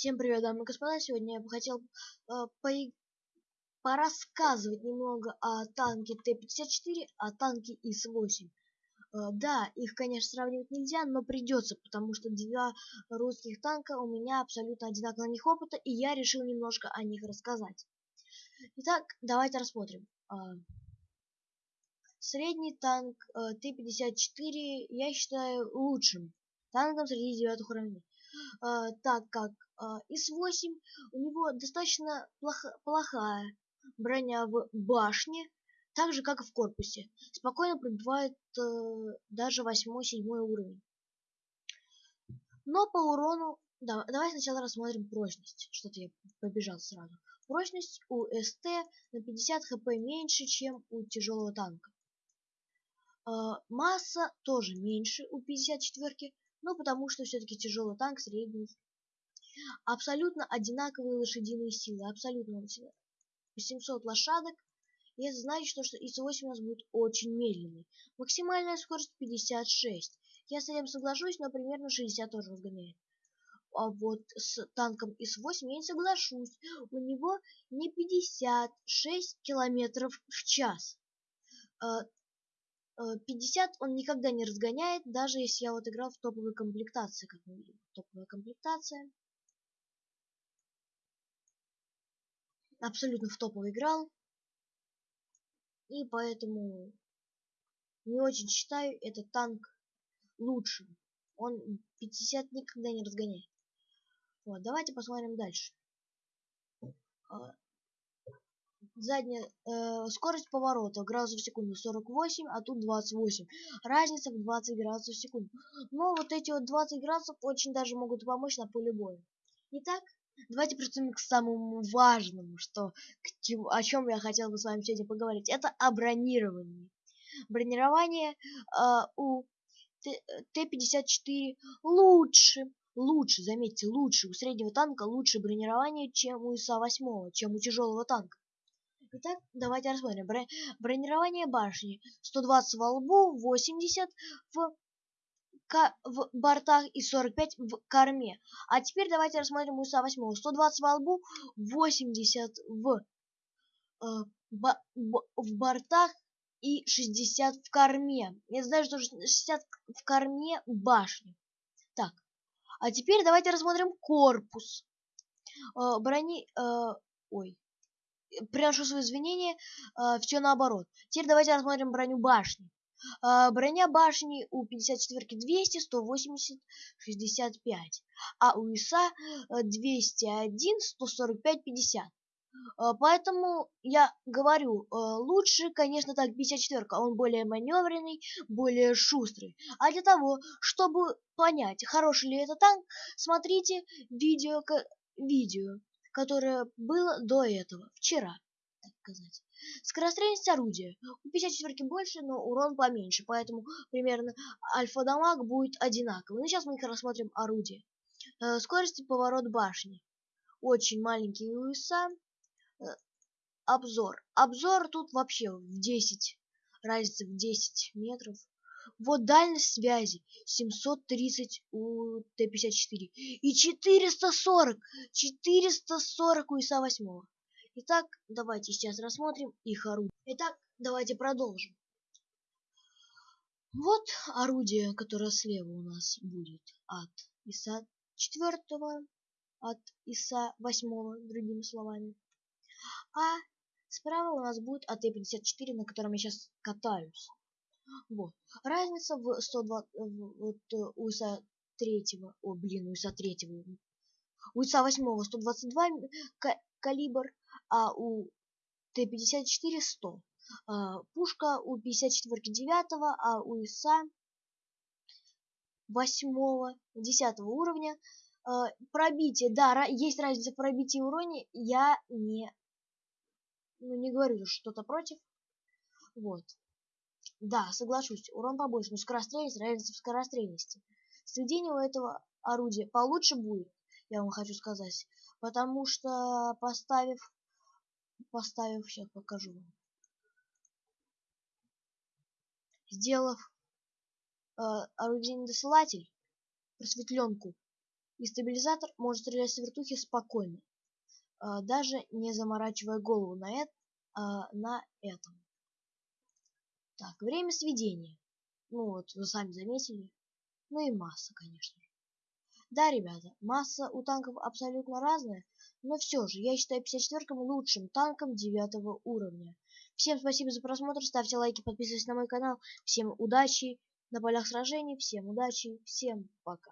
Всем привет, дамы и господа! Сегодня я бы хотел э, по порассказывать немного о танке Т-54, о танке ИС-8. Э, да, их, конечно, сравнивать нельзя, но придется, потому что два русских танка у меня абсолютно одинаково на них опыта, и я решил немножко о них рассказать. Итак, давайте рассмотрим. Э, средний танк э, Т-54 я считаю лучшим танком среди девятых уровней. Uh, так как ИС-8 у него достаточно плохо, плохая броня в башне, так же как и в корпусе. Спокойно пробивает uh, даже 8-7 уровень. Но по урону... Да, давай сначала рассмотрим прочность. Что-то я побежал сразу. Прочность у СТ на 50 хп меньше, чем у тяжелого танка. Масса тоже меньше у 54 ну потому что все-таки тяжелый танк средний. Абсолютно одинаковые лошадиные силы, абсолютно 800 лошадок. И это значит, что, что ИС-8 у нас будет очень медленный. Максимальная скорость 56. Я с этим соглашусь, но примерно 60 тоже разгоняет. А вот с танком ИС-8 я не соглашусь. У него не 56 километров в час. А, 50 э, он никогда не разгоняет, даже если я вот играл в топовой комплектации, как мы видим. Топовая комплектация. Абсолютно в топовый играл. И поэтому не очень считаю этот танк лучшим. Он 50 никогда не разгоняет. Вот, давайте посмотрим дальше. А, задняя э, скорость поворота градусов в секунду 48, а тут 28. Разница в 20 градусов в секунду. Но вот эти вот 20 градусов очень даже могут помочь на поле боя. Итак, давайте приступим к самому важному, что к чему, о чем я хотел бы с вами сегодня поговорить. Это о бронировании. Бронирование э, у Т-54 лучше, лучше, заметьте, лучше, у среднего танка лучше бронирование, чем у ИСа-8, чем у тяжелого танка. Итак, давайте рассмотрим. Бронирование башни. 120 во лбу, 80 в, в бортах и 45 в корме. А теперь давайте рассмотрим УСА 8. 120 во лбу, 80 в, э, б, б, в бортах и 60 в корме. Я знаю, что 60 в корме башни. Так, а теперь давайте рассмотрим корпус. Э, брони... Э, ой, приношу свои извинения, э, все наоборот. Теперь давайте рассмотрим броню башни. Э, броня башни у 54 200, 180, 65, а у ИСа 201, 145, 50. Поэтому я говорю, э, лучше, конечно, так 54 он более маневренный, более шустрый. А для того, чтобы понять, хороший ли это танк, смотрите видео, видео которое было до этого, вчера, сказать. Скорострельность орудия. У 54 больше, но урон поменьше, поэтому примерно альфа-дамаг будет одинаковый. Ну, сейчас мы их рассмотрим орудие. Э, скорость и поворот башни. Очень маленький УСА. Э, обзор. Обзор тут вообще в 10. Разница в 10 метров. Вот дальность связи 730 у Т-54 и 440, 440 у ИСа-8. Итак, давайте сейчас рассмотрим их орудие. Итак, давайте продолжим. Вот орудие, которое слева у нас будет от ИСа 4, от ИСа 8, другими словами. А справа у нас будет АТ-54, на котором я сейчас катаюсь. Вот. Разница в 102, вот э, у ИСа третьего, о блин, у ИСа третьего, у ИСа восьмого 122 калибр, а у Т-54 100. А, пушка у 54 девятого, а у ИСа восьмого, десятого уровня. А, пробитие, да, есть разница в пробитии и уроне, я не, ну, не говорю что-то против. Вот. Да, соглашусь, урон побольше, но скорострельность разница в скорострельности. Сведение у этого орудия получше будет, я вам хочу сказать, потому что поставив, поставив, сейчас покажу вам, сделав э, орудийный досылатель, просветленку, И стабилизатор может стрелять с вертухи спокойно, а, даже не заморачивая голову на, это, а, на этом. Так, время сведения. Ну вот, вы сами заметили. Ну и масса, конечно. Да, ребята, масса у танков абсолютно разная, но все же я считаю 54-м лучшим танком 9 уровня. Всем спасибо за просмотр, ставьте лайки, подписывайтесь на мой канал. Всем удачи на полях сражений, всем удачи, всем пока.